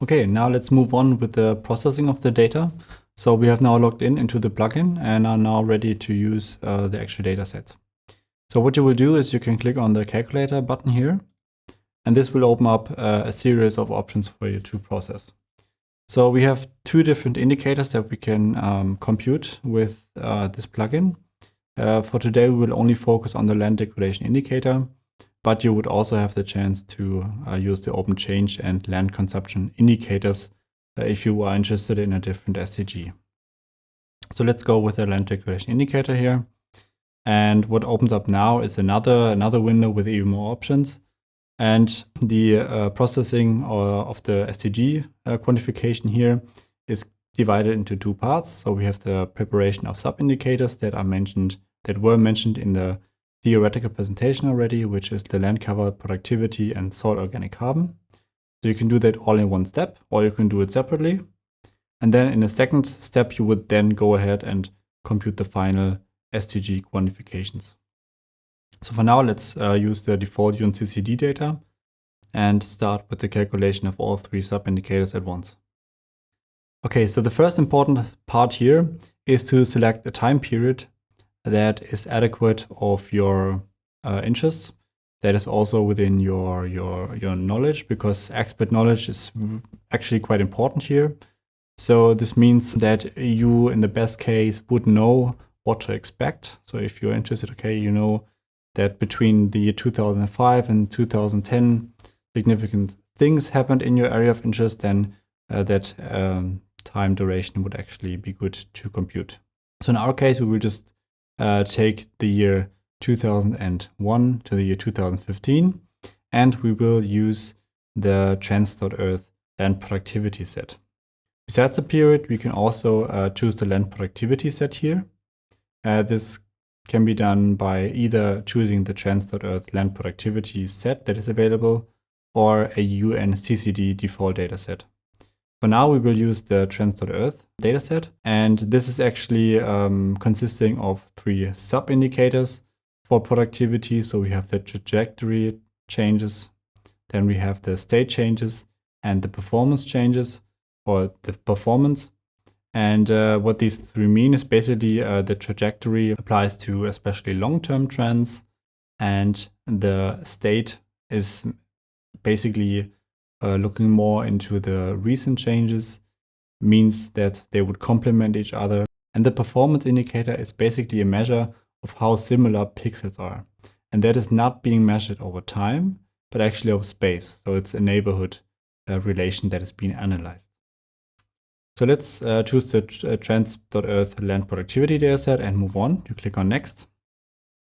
Okay, now let's move on with the processing of the data. So we have now logged in into the plugin and are now ready to use uh, the actual data set. So what you will do is you can click on the calculator button here, and this will open up uh, a series of options for you to process. So we have two different indicators that we can um, compute with uh, this plugin. Uh, for today, we will only focus on the land degradation indicator, but you would also have the chance to uh, use the urban change and land consumption indicators uh, if you are interested in a different SDG. So let's go with the land degradation indicator here. And what opens up now is another, another window with even more options. And the uh, processing of the SDG uh, quantification here is divided into two parts. So we have the preparation of sub-indicators that are mentioned, that were mentioned in the theoretical presentation already, which is the land cover, productivity, and soil organic carbon. So you can do that all in one step, or you can do it separately. And then in a second step, you would then go ahead and compute the final SDG quantifications. So for now, let's uh, use the default UNCCD data and start with the calculation of all three sub-indicators at once. Okay, so the first important part here is to select a time period that is adequate of your uh, interest. That is also within your, your, your knowledge because expert knowledge is actually quite important here. So this means that you, in the best case, would know what to expect. So if you're interested, okay, you know that between the year 2005 and 2010, significant things happened in your area of interest, then uh, that um, time duration would actually be good to compute. So in our case, we will just uh, take the year 2001 to the year 2015, and we will use the trends.earth land productivity set. Besides the period, we can also uh, choose the land productivity set here. Uh, this can be done by either choosing the trends.earth land productivity set that is available or a UNCCD default dataset. For now, we will use the trends.earth dataset, and this is actually um, consisting of three sub-indicators for productivity. So we have the trajectory changes, then we have the state changes and the performance changes or the performance. And uh, what these three mean is basically uh, the trajectory applies to especially long-term trends and the state is basically uh, looking more into the recent changes means that they would complement each other. And the performance indicator is basically a measure of how similar pixels are. And that is not being measured over time, but actually over space. So it's a neighborhood uh, relation that is being analyzed. So let's uh, choose the uh, trends.earth land productivity dataset and move on. You click on next.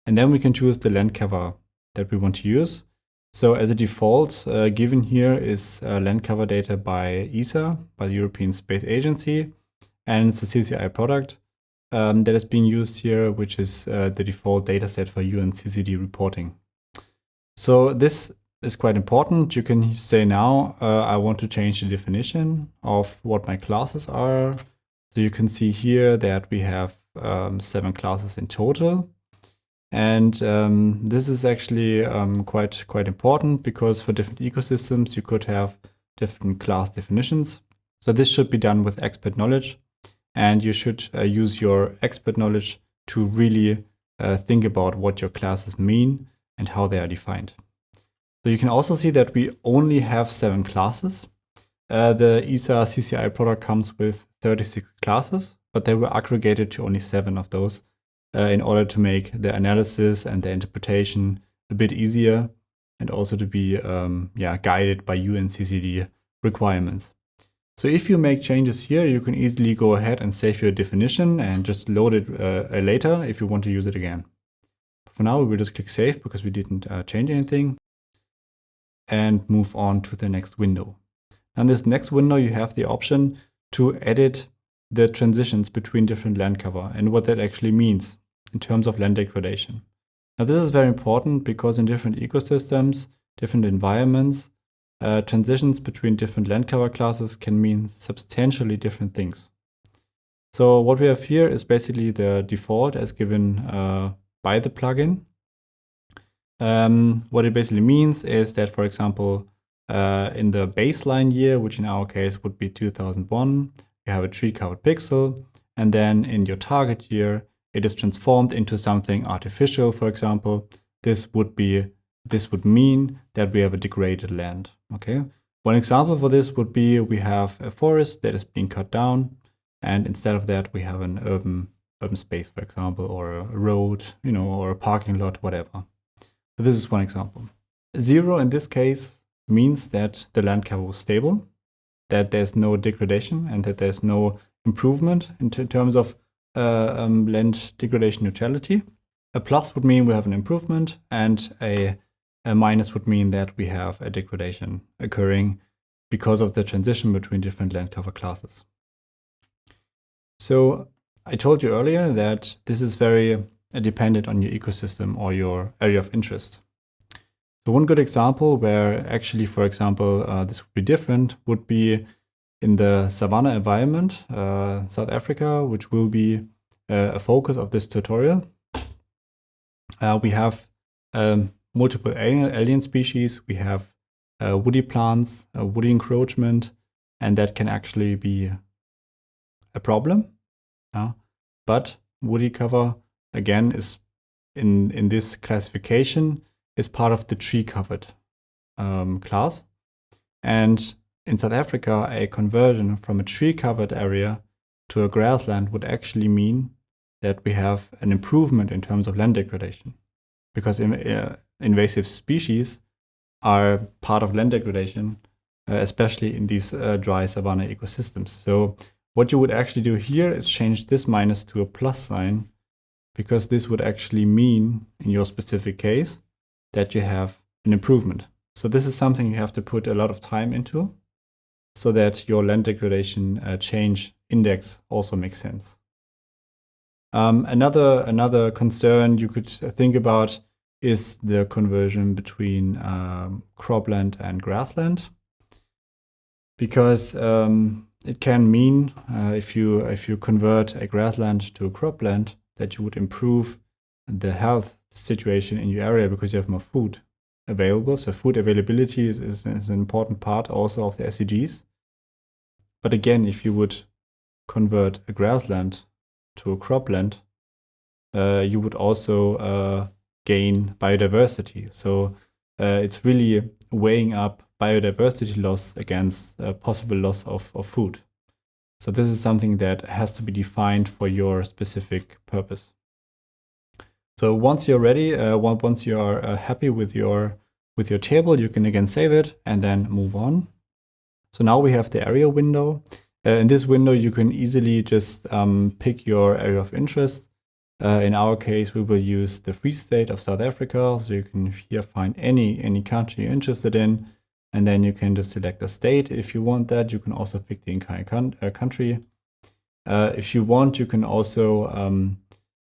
And then we can choose the land cover that we want to use. So as a default, uh, given here is uh, land cover data by ESA, by the European Space Agency, and it's the CCI product um, that is being used here, which is uh, the default dataset for UNCCD reporting. So this is quite important. You can say now, uh, I want to change the definition of what my classes are. So you can see here that we have um, seven classes in total. And um, this is actually um, quite, quite important because for different ecosystems, you could have different class definitions. So this should be done with expert knowledge and you should uh, use your expert knowledge to really uh, think about what your classes mean and how they are defined. So you can also see that we only have seven classes. Uh, the ESA CCI product comes with 36 classes, but they were aggregated to only seven of those uh, in order to make the analysis and the interpretation a bit easier and also to be um, yeah, guided by UNCCD requirements. So if you make changes here, you can easily go ahead and save your definition and just load it uh, later if you want to use it again. For now, we will just click save because we didn't uh, change anything and move on to the next window. In this next window, you have the option to edit the transitions between different land cover and what that actually means in terms of land degradation. Now this is very important because in different ecosystems, different environments, uh, transitions between different land cover classes can mean substantially different things. So what we have here is basically the default as given uh, by the plugin. Um, what it basically means is that, for example, uh, in the baseline year, which in our case would be 2001, you have a tree covered pixel. And then in your target year, it is transformed into something artificial, for example. This would be this would mean that we have a degraded land. Okay. One example for this would be we have a forest that is being cut down, and instead of that, we have an urban urban space, for example, or a road, you know, or a parking lot, whatever. So this is one example. Zero in this case means that the land cover was stable, that there's no degradation, and that there's no improvement in terms of uh, um, land degradation neutrality. A plus would mean we have an improvement, and a, a minus would mean that we have a degradation occurring because of the transition between different land cover classes. So I told you earlier that this is very dependent on your ecosystem or your area of interest. So one good example where actually, for example, uh, this would be different would be in the savanna environment, uh, South Africa, which will be uh, a focus of this tutorial. Uh, we have um, multiple alien species, we have uh, woody plants, woody encroachment, and that can actually be a problem. But woody cover, again, is in, in this classification, is part of the tree covered um, class. And in South Africa, a conversion from a tree-covered area to a grassland would actually mean that we have an improvement in terms of land degradation. Because in, uh, invasive species are part of land degradation, uh, especially in these uh, dry savanna ecosystems. So what you would actually do here is change this minus to a plus sign, because this would actually mean, in your specific case, that you have an improvement. So this is something you have to put a lot of time into so that your land degradation uh, change index also makes sense. Um, another, another concern you could think about is the conversion between um, cropland and grassland. Because um, it can mean uh, if you if you convert a grassland to a cropland that you would improve the health situation in your area because you have more food available. So food availability is, is, is an important part also of the SDGs. But again, if you would convert a grassland to a cropland, uh, you would also uh, gain biodiversity. So uh, it's really weighing up biodiversity loss against possible loss of, of food. So this is something that has to be defined for your specific purpose. So once you're ready, uh, once you are uh, happy with your with your table, you can again save it and then move on. So now we have the area window. Uh, in this window, you can easily just um, pick your area of interest. Uh, in our case, we will use the Free State of South Africa. So you can here find any, any country you're interested in. And then you can just select a state if you want that. You can also pick the entire uh, country. Uh, if you want, you can also um,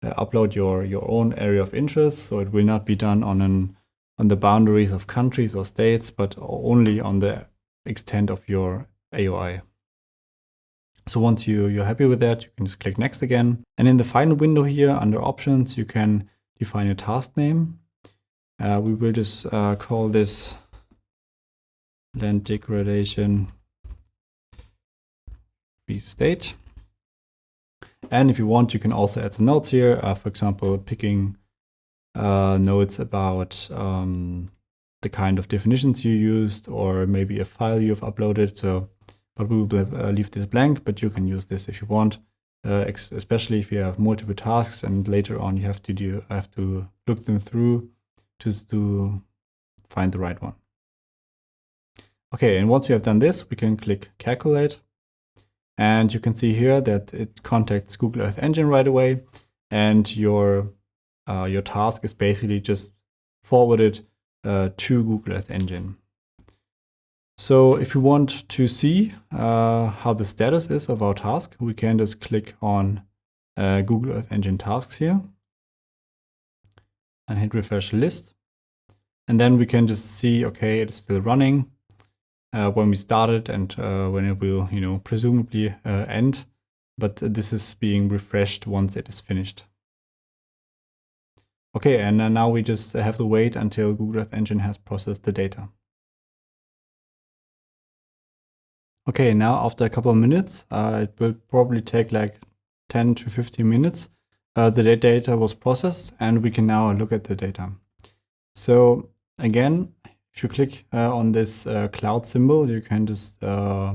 uh, upload your, your own area of interest. So it will not be done on an on the boundaries of countries or states, but only on the extent of your AOI. So once you, you're happy with that, you can just click next again. And in the final window here under options, you can define a task name. Uh, we will just uh, call this land degradation free state. And if you want, you can also add some notes here. Uh, for example, picking uh, notes about um, the kind of definitions you used or maybe a file you've uploaded. So, but we will uh, leave this blank, but you can use this if you want, uh, especially if you have multiple tasks and later on you have to do have to look them through just to find the right one. Okay, and once we have done this, we can click calculate. And you can see here that it contacts Google Earth Engine right away. And your, uh, your task is basically just forwarded uh, to Google Earth Engine. So if you want to see uh, how the status is of our task, we can just click on uh, Google Earth Engine tasks here and hit refresh list. And then we can just see, okay, it's still running uh, when we started and uh, when it will, you know, presumably uh, end. but this is being refreshed once it is finished. Okay, and now we just have to wait until Google Earth Engine has processed the data. Okay, now after a couple of minutes, uh, it will probably take like 10 to 15 minutes. Uh, the data was processed and we can now look at the data. So again, if you click uh, on this uh, cloud symbol, you can just uh,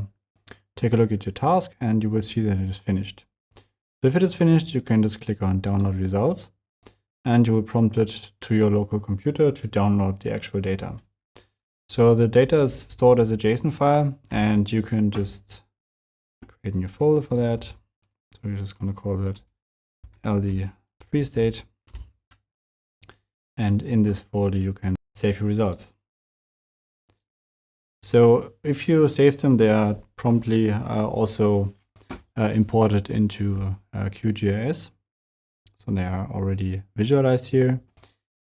take a look at your task and you will see that it is finished. So if it is finished, you can just click on download results and you will prompt it to your local computer to download the actual data. So the data is stored as a JSON file and you can just create a new folder for that. So we're just going to call that LD free state. And in this folder, you can save your results. So if you save them, they are promptly uh, also uh, imported into uh, QGIS. So they are already visualized here.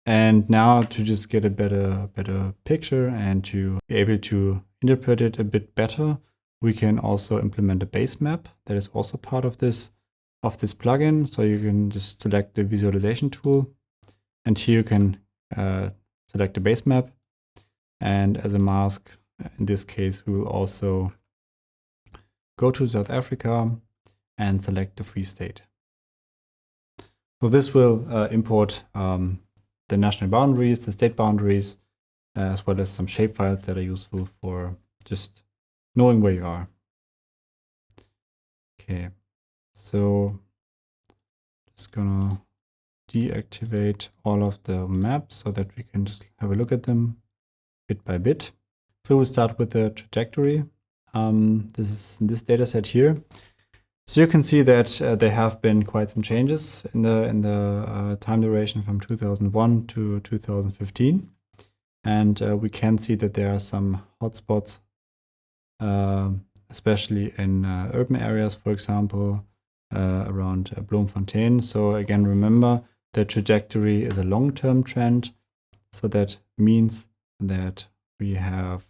And now to just get a better, better picture and to be able to interpret it a bit better, we can also implement a base map that is also part of this, of this plugin. So you can just select the visualization tool and here you can uh, select the base map. And as a mask, in this case, we will also go to South Africa and select the free state. So this will uh, import um, the national boundaries, the state boundaries, uh, as well as some shapefiles that are useful for just knowing where you are. Okay, so just gonna deactivate all of the maps so that we can just have a look at them bit by bit. So we'll start with the trajectory. Um, this is this data set here. So you can see that uh, there have been quite some changes in the in the uh, time duration from 2001 to 2015, and uh, we can see that there are some hotspots, uh, especially in uh, urban areas, for example, uh, around Bloemfontein. So again, remember the trajectory is a long-term trend, so that means that we have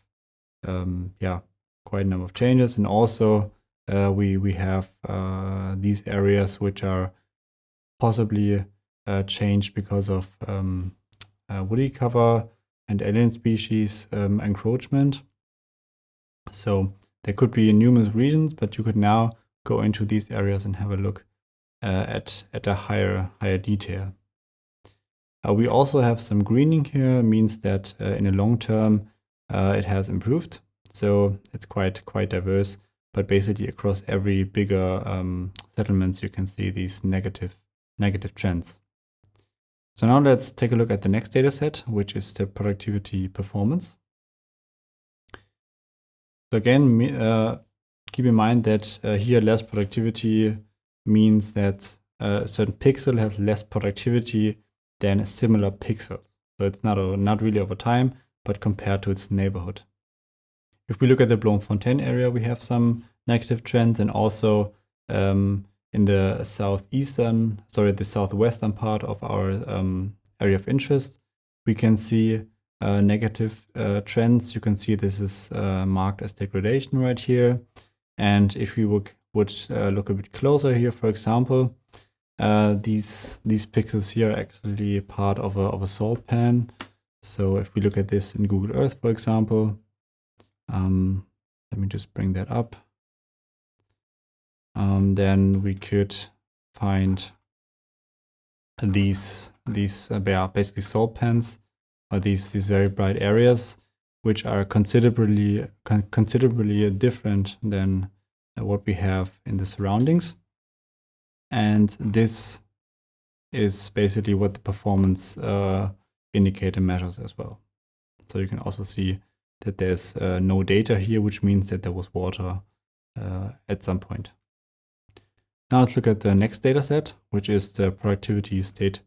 um, yeah quite a number of changes, and also uh, we we have uh, these areas which are possibly uh, changed because of um, uh, woody cover and alien species um, encroachment. So there could be numerous regions, but you could now go into these areas and have a look uh, at at a higher higher detail. Uh, we also have some greening here, means that in the long term it has improved. So it's quite quite diverse but basically across every bigger um, settlements, you can see these negative, negative trends. So now let's take a look at the next data set, which is the productivity performance. So again, uh, keep in mind that uh, here less productivity means that uh, a certain pixel has less productivity than similar pixel. So it's not, a, not really over time, but compared to its neighborhood. If we look at the Bloemfontein area, we have some negative trends and also um, in the southeastern, sorry, the southwestern part of our um, area of interest, we can see uh, negative uh, trends. You can see this is uh, marked as degradation right here. And if we would, would uh, look a bit closer here, for example, uh, these these pixels here are actually part of a, of a salt pan. So if we look at this in Google Earth, for example, um, let me just bring that up. Um, then we could find these these uh, are basically salt pans or these these very bright areas which are considerably con considerably different than what we have in the surroundings and this is basically what the performance uh, indicator measures as well so you can also see that there's uh, no data here, which means that there was water uh, at some point. Now let's look at the next data set, which is the productivity state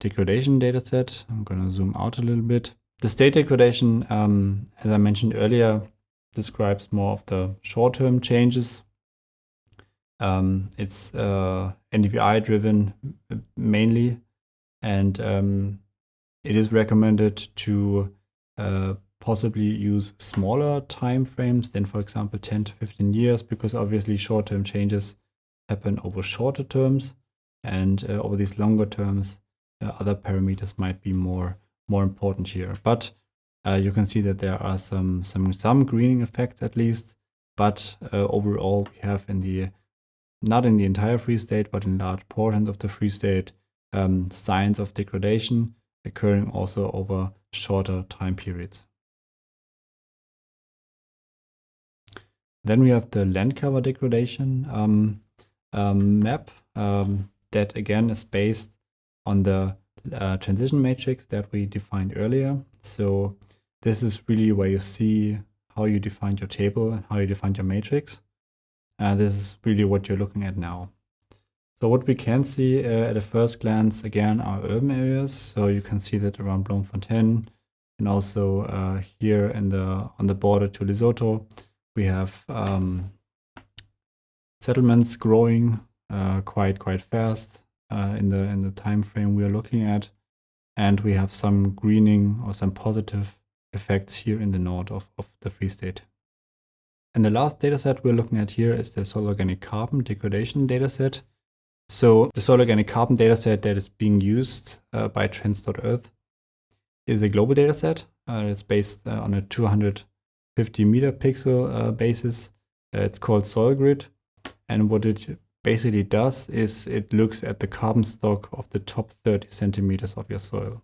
degradation data set. I'm going to zoom out a little bit. The state degradation, um, as I mentioned earlier, describes more of the short-term changes. Um, it's uh, NDVI driven mainly, and um, it is recommended to uh, possibly use smaller time frames than, for example, 10 to 15 years, because obviously short-term changes happen over shorter terms and uh, over these longer terms uh, other parameters might be more more important here. But uh, you can see that there are some some some greening effects at least but uh, overall we have in the not in the entire free state but in large portions of the free state um, signs of degradation occurring also over shorter time periods then we have the land cover degradation um, um, map um, that again is based on the uh, transition matrix that we defined earlier. So this is really where you see how you defined your table and how you defined your matrix. Uh, this is really what you're looking at now. So what we can see uh, at a first glance again are urban areas. So you can see that around Bloemfontein and also uh, here in the on the border to Lesotho, we have um, settlements growing uh, quite quite fast uh, in the in the time frame we are looking at, and we have some greening or some positive effects here in the north of, of the Free State. And the last dataset we're looking at here is the soil organic carbon degradation dataset. So the soil organic carbon dataset that is being used uh, by Trends.earth is a global dataset. Uh, it's based uh, on a 250 meter pixel uh, basis. Uh, it's called SoilGrid. And what it basically does is it looks at the carbon stock of the top 30 centimeters of your soil.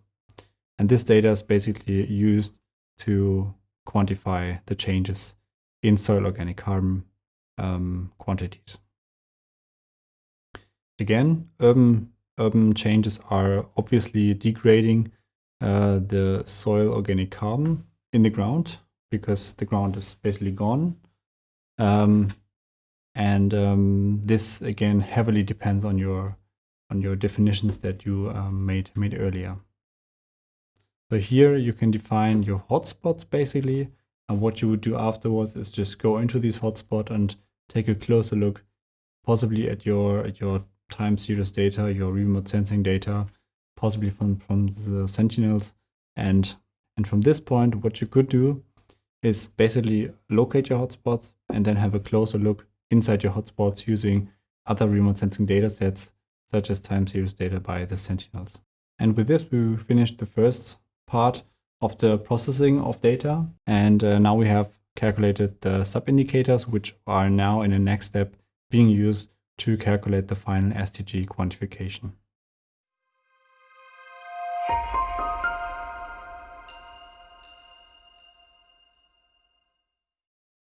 And this data is basically used to quantify the changes in soil organic carbon um, quantities. Again, urban, urban changes are obviously degrading uh, the soil organic carbon in the ground because the ground is basically gone. Um, and um, this again heavily depends on your on your definitions that you um, made made earlier. So here you can define your hotspots basically, and what you would do afterwards is just go into these hotspots and take a closer look, possibly at your at your time series data, your remote sensing data, possibly from from the sentinels, and and from this point, what you could do is basically locate your hotspots and then have a closer look inside your hotspots using other remote sensing data sets, such as time series data by the Sentinels. And with this, we finished the first part of the processing of data. And uh, now we have calculated the sub-indicators, which are now in the next step being used to calculate the final SDG quantification.